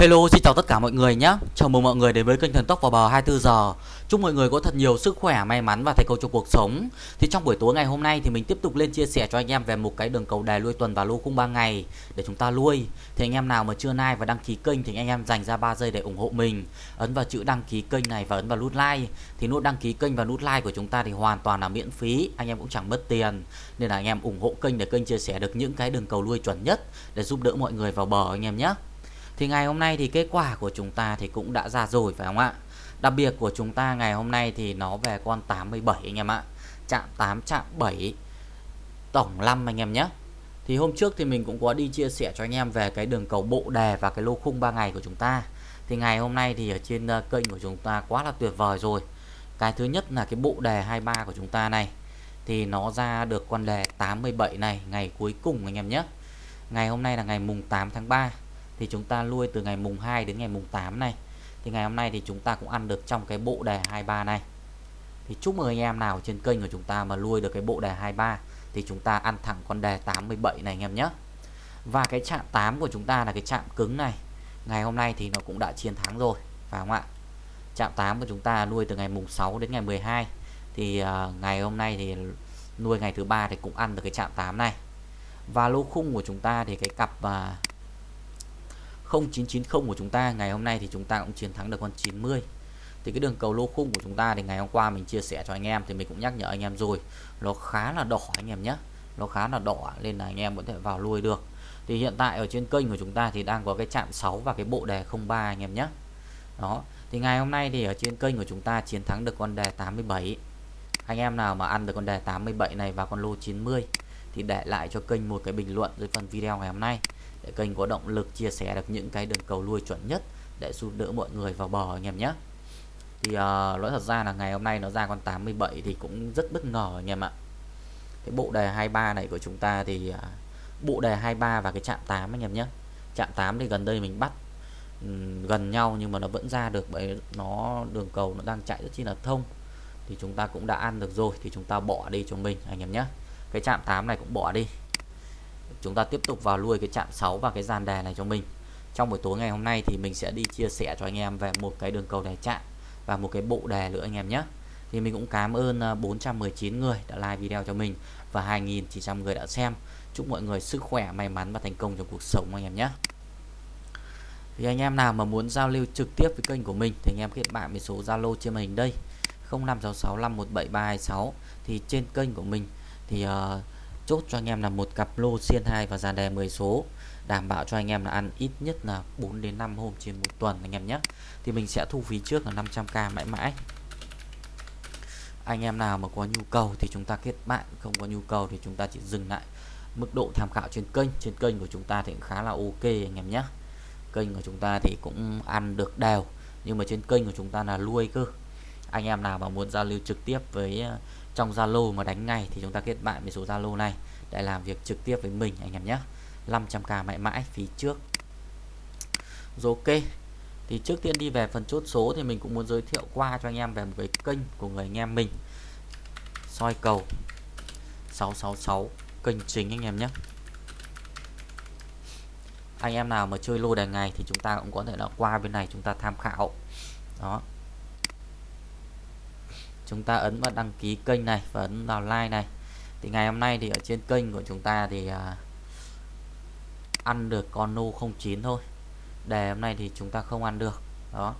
Hello, xin chào tất cả mọi người nhé. Chào mừng mọi người đến với kênh Thần Tốc vào bờ 24 giờ. Chúc mọi người có thật nhiều sức khỏe, may mắn và thành công trong cuộc sống. Thì trong buổi tối ngày hôm nay thì mình tiếp tục lên chia sẻ cho anh em về một cái đường cầu đài nuôi tuần và lô khung 3 ngày để chúng ta nuôi. Thì anh em nào mà chưa like và đăng ký kênh thì anh em dành ra 3 giây để ủng hộ mình. Ấn vào chữ đăng ký kênh này và ấn vào nút like. Thì nút đăng ký kênh và nút like của chúng ta thì hoàn toàn là miễn phí, anh em cũng chẳng mất tiền. Nên là anh em ủng hộ kênh để kênh chia sẻ được những cái đường cầu nuôi chuẩn nhất để giúp đỡ mọi người vào bờ anh em nhé. Thì ngày hôm nay thì kết quả của chúng ta thì cũng đã ra rồi, phải không ạ? Đặc biệt của chúng ta ngày hôm nay thì nó về con 87 anh em ạ. Chạm 8 chạm 7 tổng 5 anh em nhé. Thì hôm trước thì mình cũng có đi chia sẻ cho anh em về cái đường cầu bộ đề và cái lô khung 3 ngày của chúng ta. Thì ngày hôm nay thì ở trên ờ, kênh của chúng ta quá là tuyệt vời rồi. Cái thứ nhất là cái bộ đề 23 của chúng ta này thì nó ra được con đề 87 này, ngày cuối cùng anh em nhé. Ngày hôm nay là ngày mùng 8 tháng 3 thì chúng ta nuôi từ ngày mùng 2 đến ngày mùng 8 này. Thì ngày hôm nay thì chúng ta cũng ăn được trong cái bộ đề 23 này. Thì chúc mừng anh em nào trên kênh của chúng ta mà nuôi được cái bộ đề 23 thì chúng ta ăn thẳng con đề 87 này anh em nhé. Và cái chạm 8 của chúng ta là cái chạm cứng này. Ngày hôm nay thì nó cũng đã chiến thắng rồi phải không ạ? Chạm 8 của chúng ta nuôi từ ngày mùng 6 đến ngày 12 thì uh, ngày hôm nay thì nuôi ngày thứ ba thì cũng ăn được cái chạm 8 này. Và lô khung của chúng ta thì cái cặp uh, 0990 của chúng ta, ngày hôm nay thì chúng ta cũng chiến thắng được con 90 thì cái đường cầu lô khung của chúng ta thì ngày hôm qua mình chia sẻ cho anh em thì mình cũng nhắc nhở anh em rồi, nó khá là đỏ anh em nhé. Nó khá là đỏ nên là anh em có thể vào lui được. Thì hiện tại ở trên kênh của chúng ta thì đang có cái chạm 6 và cái bộ đề 03 anh em nhé. Đó, thì ngày hôm nay thì ở trên kênh của chúng ta chiến thắng được con đề 87 anh em nào mà ăn được con đề 87 này và con lô 90 thì để lại cho kênh một cái bình luận dưới phần video ngày hôm nay để kênh có động lực chia sẻ được những cái đường cầu nuôi chuẩn nhất để giúp đỡ mọi người vào bò anh em nhé. Thì uh, nói thật ra là ngày hôm nay nó ra con 87 thì cũng rất bất ngờ anh em ạ. Cái bộ đề 23 này của chúng ta thì uh, bộ đề 23 và cái chạm 8 anh em nhé. Chạm 8 thì gần đây mình bắt um, gần nhau nhưng mà nó vẫn ra được bởi nó đường cầu nó đang chạy rất chi là thông. Thì chúng ta cũng đã ăn được rồi thì chúng ta bỏ đi cho mình anh em nhé. Cái chạm 8 này cũng bỏ đi chúng ta tiếp tục vào nuôi cái chạm 6 và cái dàn đề này cho mình. Trong buổi tối ngày hôm nay thì mình sẽ đi chia sẻ cho anh em về một cái đường cầu đề chạm và một cái bộ đề nữa anh em nhé. Thì mình cũng cảm ơn à, 419 người đã like video cho mình và 2.900 người đã xem. Chúc mọi người sức khỏe may mắn và thành công trong cuộc sống anh em nhé. Thì anh em nào mà muốn giao lưu trực tiếp với kênh của mình thì anh em kết bạn với số Zalo trên màn hình đây 0566517326 thì trên kênh của mình thì uh, chốt cho anh em là một cặp lô xiên 2 và dàn đề 10 số. Đảm bảo cho anh em là ăn ít nhất là 4 đến 5 hôm trên một tuần anh em nhé. Thì mình sẽ thu phí trước là 500k mãi mãi. Anh em nào mà có nhu cầu thì chúng ta kết bạn, không có nhu cầu thì chúng ta chỉ dừng lại. Mức độ tham khảo trên kênh trên kênh của chúng ta thì cũng khá là ok anh em nhé. Kênh của chúng ta thì cũng ăn được đều, nhưng mà trên kênh của chúng ta là nuôi cơ. Anh em nào mà muốn giao lưu trực tiếp với trong Zalo mà đánh ngay thì chúng ta kết bạn với số Zalo này. Để làm việc trực tiếp với mình, anh em nhé. 500k mãi mãi, phí trước. Rồi ok. Thì trước tiên đi về phần chốt số thì mình cũng muốn giới thiệu qua cho anh em về một cái kênh của người anh em mình. Soi cầu 666 kênh chính anh em nhé. Anh em nào mà chơi lô đề ngày thì chúng ta cũng có thể là qua bên này chúng ta tham khảo. Đó chúng ta ấn vào đăng ký kênh này và ấn vào like này. Thì ngày hôm nay thì ở trên kênh của chúng ta thì à, ăn được con nô 09 thôi. Đề hôm nay thì chúng ta không ăn được. Đó.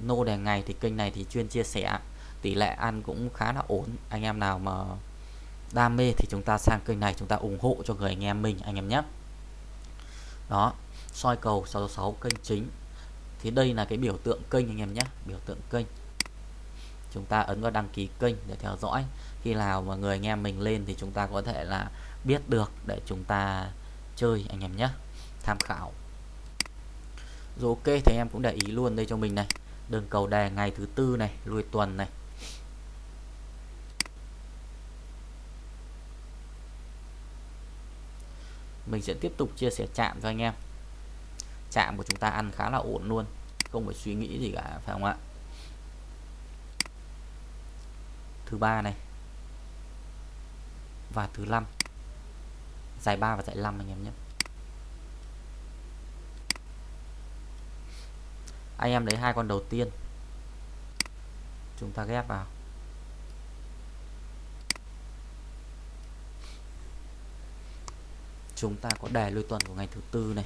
Nô đề ngày thì kênh này thì chuyên chia sẻ. Tỷ lệ ăn cũng khá là ổn. Anh em nào mà đam mê thì chúng ta sang kênh này chúng ta ủng hộ cho người anh em mình anh em nhé. Đó. Soi cầu 66 kênh chính. Thì đây là cái biểu tượng kênh anh em nhé. Biểu tượng kênh chúng ta ấn vào đăng ký kênh để theo dõi. Khi nào mà người anh em mình lên thì chúng ta có thể là biết được để chúng ta chơi anh em nhé. Tham khảo. Rồi ok, thì em cũng để ý luôn đây cho mình này. Đường cầu đề ngày thứ tư này lùi tuần này. Mình sẽ tiếp tục chia sẻ chạm cho anh em. Chạm của chúng ta ăn khá là ổn luôn, không phải suy nghĩ gì cả, phải không ạ? Thứ ba này. Và thứ năm. Giải 3 và giải 5 anh em nhé. Anh em lấy hai con đầu tiên. Chúng ta ghép vào. Chúng ta có đề lui tuần của ngày thứ tư này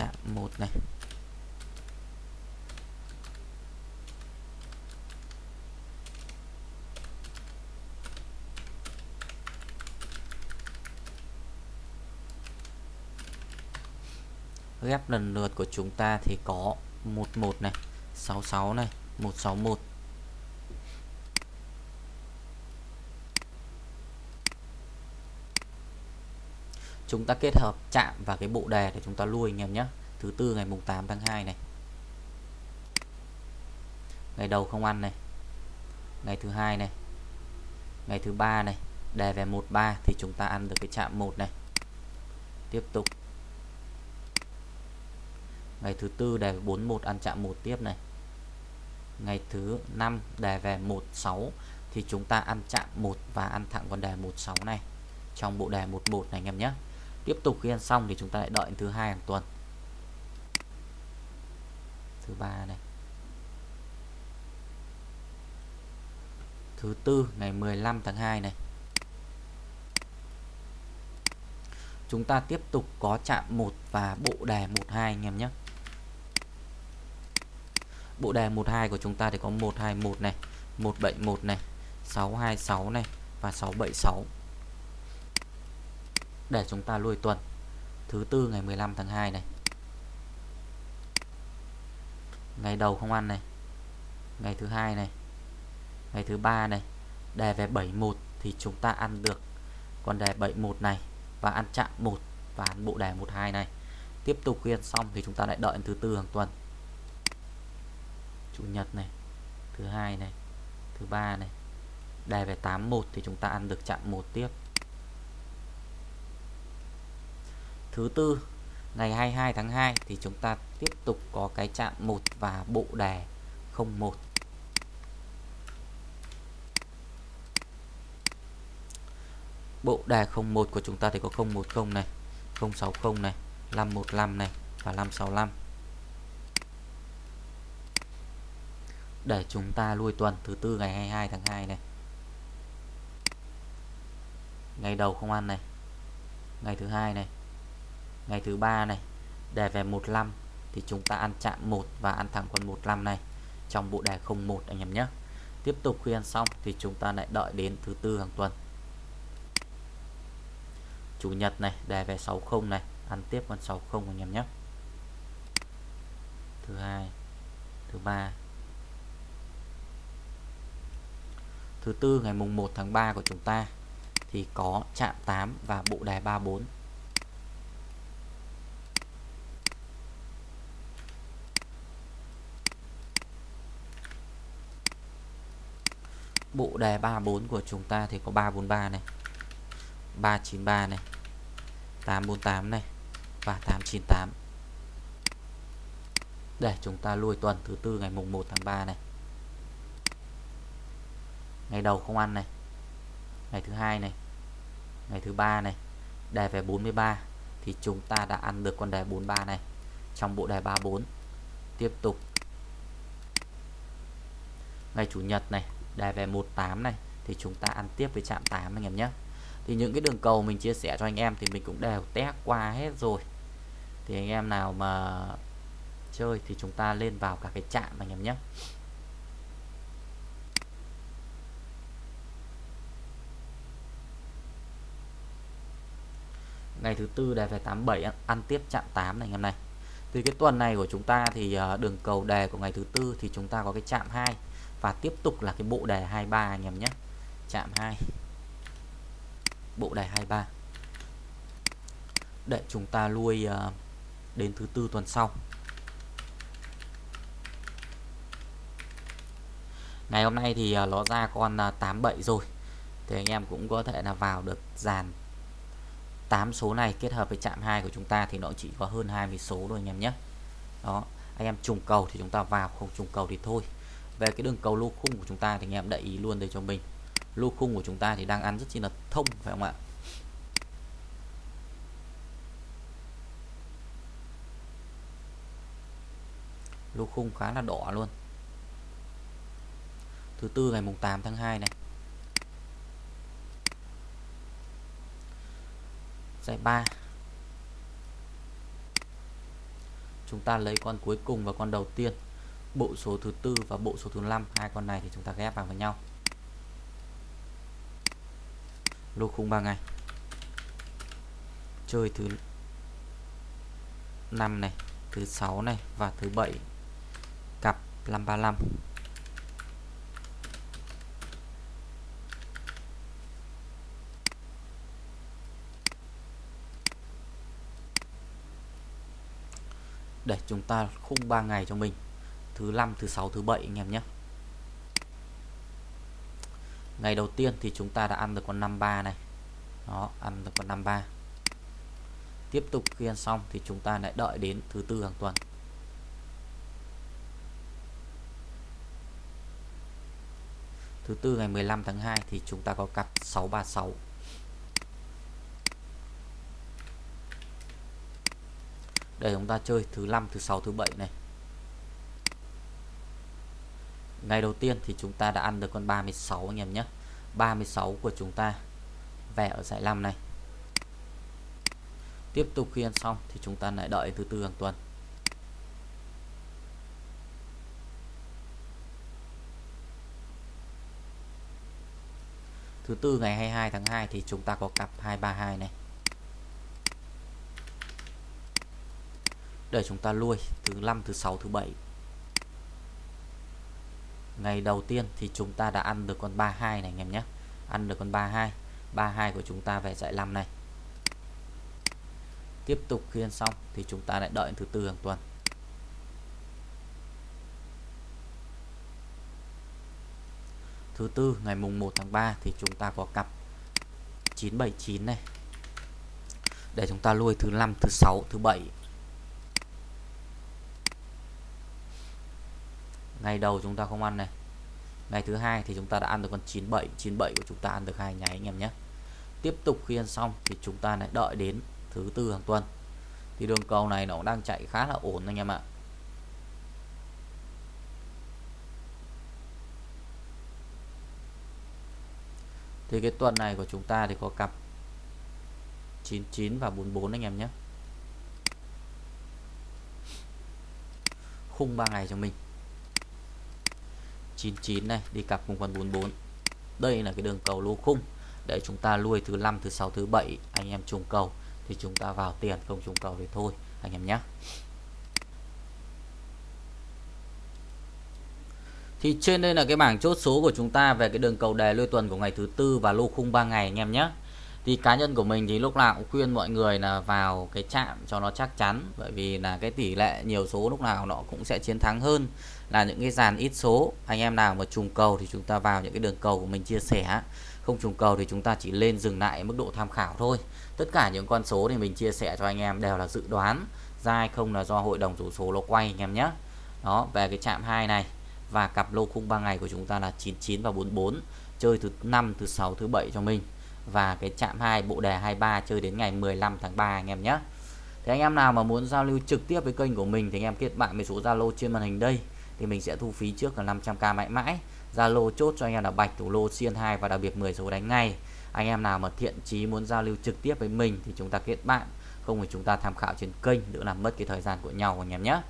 chạm một này ghép lần lượt của chúng ta thì có 11 này 66 này 161 chúng ta kết hợp chạm và cái bộ đề để chúng ta lui anh em nhé. Thứ tư ngày mùng 8 tháng 2 này. Ngày đầu không ăn này. Ngày thứ hai này. Ngày thứ ba này. Đề về 13 thì chúng ta ăn được cái chạm 1 này. Tiếp tục ngày thứ tư đề 41 ăn chạm một tiếp này. Ngày thứ năm đề về 16 thì chúng ta ăn chạm một và ăn thẳng con đề 16 này. Trong bộ đề 11 này anh em nhé. Tiếp tục khi ăn xong thì chúng ta lại đợi thứ hai hàng tuần. Thứ ba này. Thứ tư ngày 15 tháng 2 này. Chúng ta tiếp tục có chạm 1 và bộ đề 12 anh em nhé bộ đề 12 của chúng ta thì có 121 này 171 này 626 này và 676 để chúng ta lui tuần. Thứ tư ngày 15 tháng 2 này. Ngày đầu không ăn này. Ngày thứ hai này. Ngày thứ ba này. Đề về 71 thì chúng ta ăn được. Con đề 71 này và ăn chạm 1 và ăn bộ đề 12 này. Tiếp tục khi xong thì chúng ta lại đợi thứ tư hàng tuần chủ nhật này, thứ hai này, thứ ba này. Đề về 81 thì chúng ta ăn được chạm một tiếp. Thứ tư, ngày 22 tháng 2 thì chúng ta tiếp tục có cái chạm 1 và bộ đề 01 bộ đề 01 của chúng ta thì có 010 này 060 này 515 này và 565 để chúng ta lui tuần thứ tư ngày 22 tháng 2 này. Ngày đầu không ăn này. Ngày thứ hai này. Ngày thứ ba này. Đề về 15 thì chúng ta ăn chạm 1 và ăn thẳng con 15 này. Trong bộ đề 01 anh em nhé. Tiếp tục khi ăn xong thì chúng ta lại đợi đến thứ tư hàng tuần. Chủ nhật này, đề về 60 này. Ăn tiếp con 60 anh em nhé. Thứ hai, thứ ba thứ tư, ngày mùng 1 tháng 3 của chúng ta, thì có chạm 8 và bộ đề 34 bộ đề 34 của chúng ta thì có 343 này 393 này 848 này và 898 để chúng ta lui tuần thứ tư ngày mùng 1 tháng 3 này ngày đầu không ăn này. Ngày thứ hai này. Ngày thứ ba này. Đề về 43 thì chúng ta đã ăn được con đề 43 này. Trong bộ đề 34 tiếp tục. Ngày chủ nhật này, đề về 18 này, thì chúng ta ăn tiếp với chạm 8 anh em nhé. Thì những cái đường cầu mình chia sẻ cho anh em thì mình cũng đều test qua hết rồi. Thì anh em nào mà chơi thì chúng ta lên vào cả cái chạm anh em nhé. Ngày thứ tư đề về 87 ăn tiếp chạm 8 này anh em này. Thì cái tuần này của chúng ta thì ờ, đường cầu đề của ngày thứ tư thì chúng ta có cái chạm 2 và tiếp tục là cái bộ đề 23 anh em nhé. Chạm 2 bộ đề 23 để chúng ta lui ờ, đến thứ tư tuần sau. Ngày hôm nay thì ờ, nó ra con 87 rồi. Thì anh em cũng có thể là vào được dàn 8 số này kết hợp với chạm 2 của chúng ta thì nó chỉ có hơn 20 số thôi anh em nhé. Đó, anh em trùng cầu thì chúng ta vào, không trùng cầu thì thôi. Về cái đường cầu lô khung của chúng ta thì anh em để ý luôn đây cho mình. Lô khung của chúng ta thì đang ăn rất chi là thông, phải không ạ? Lô khung khá là đỏ luôn. Thứ tư ngày mùng 8 tháng 2 này. Giải 3 chúng ta lấy con cuối cùng và con đầu tiên, bộ số thứ tư và bộ số thứ năm. Hai con này thì chúng ta ghép vào với nhau. Lô khung 3 ngày. Chơi thứ 5 này, thứ 6 này và thứ 7 cặp 535 để chúng ta khung 3 ngày cho mình. Thứ năm, thứ sáu, thứ bảy anh em nhé. Ngày đầu tiên thì chúng ta đã ăn được con 53 này. Đó, ăn được con 53 tiếp tục khi ăn xong thì chúng ta lại đợi đến thứ tư hàng tuần. Thứ tư ngày 15 tháng 2 thì chúng ta có cặp 636 để chúng ta chơi thứ năm, thứ sáu, thứ bảy này. Ngày đầu tiên thì chúng ta đã ăn được con 36 anh em nhé. 36 của chúng ta về ở giải 5 này. Tiếp tục khi ăn xong thì chúng ta lại đợi thứ tư hàng tuần. Thứ tư ngày 22 tháng 2 thì chúng ta có cặp 232 này. Để chúng ta nuôi thứ 5 thứ 6 thứ 7 ngày đầu tiên thì chúng ta đã ăn được con 32 này, anh em nhé. Ăn được con 32 32 của chúng ta về dạy 5 này. Tiếp tục khi ăn xong thì chúng ta lại đợi thứ tư hàng tuần. Thứ tư, ngày mùng 1 tháng 3 thì chúng ta có cặp 979 này. Để chúng ta nuôi thứ 5 thứ 6 thứ 7 ngày đầu chúng ta không ăn này. Ngày thứ hai thì chúng ta đã ăn được con 97 97 của chúng ta ăn được hai nháy anh em nhé. Tiếp tục khi ăn xong thì chúng ta lại đợi đến thứ tư hàng tuần. Thì đường cầu này nó cũng đang chạy khá là ổn anh em ạ. Thì cái tuần này của chúng ta thì có cặp 99 và 44 anh em nhé. Khung 3 ngày cho mình. 99 này, đi cặp cùng con 44 đây là cái đường cầu lô khung. Để chúng ta nuôi thứ năm, thứ sáu, thứ bảy, anh em trùng cầu, thì chúng ta vào tiền, không trùng cầu thì thôi, anh em nhé. Thì trên đây là cái bảng chốt số của chúng ta về cái đường cầu đề lôi tuần của ngày thứ tư và lô khung 3 ngày, anh em nhé thì cá nhân của mình thì lúc nào cũng khuyên mọi người là vào cái chạm cho nó chắc chắn, bởi vì là cái tỷ lệ nhiều số lúc nào nó cũng sẽ chiến thắng hơn là những cái dàn ít số. Anh em nào mà trùng cầu thì chúng ta vào những cái đường cầu của mình chia sẻ. Không trùng cầu thì chúng ta chỉ lên dừng lại mức độ tham khảo thôi. Tất cả những con số thì mình chia sẻ cho anh em đều là dự đoán. Ra hay không là do hội đồng chủ số nó quay anh em nhé. Đó, về cái chạm 2 này và cặp lô khung 3 ngày của chúng ta là 99 và 44 chơi thứ năm, thứ sáu, thứ bảy cho mình và cái chạm 2 bộ đề 23 chơi đến ngày 15 tháng 3 anh em nhé. Thì anh em nào mà muốn giao lưu trực tiếp với kênh của mình thì anh em kết bạn với số Zalo trên màn hình đây. Thì mình sẽ thu phí trước là 500k mãi mãi. Zalo chốt cho anh em là bạch, thủ lô, xiên 2 và đặc biệt 10 số đánh ngay. Anh em nào mà thiện chí muốn giao lưu trực tiếp với mình thì chúng ta kết bạn. Không thì chúng ta tham khảo trên kênh, đỡ làm mất cái thời gian của nhau anh em nhé.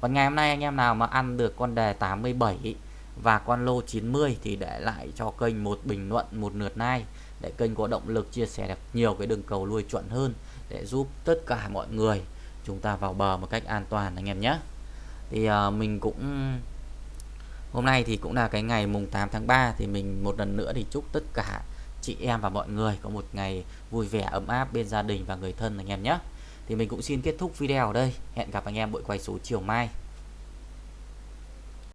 Còn ngày hôm nay anh em nào mà ăn được con đề 87 và con lô 90 thì để lại cho kênh một bình luận một lượt like để kênh có động lực chia sẻ được nhiều cái đường cầu nuôi chuẩn hơn để giúp tất cả mọi người chúng ta vào bờ một cách an toàn anh em nhé. Thì uh, mình cũng hôm nay thì cũng là cái ngày mùng 8 tháng 3 thì mình một lần nữa thì chúc tất cả chị em và mọi người có một ngày vui vẻ ấm áp bên gia đình và người thân anh em nhé. Thì mình cũng xin kết thúc video ở đây. Hẹn gặp anh em buổi quay số chiều mai.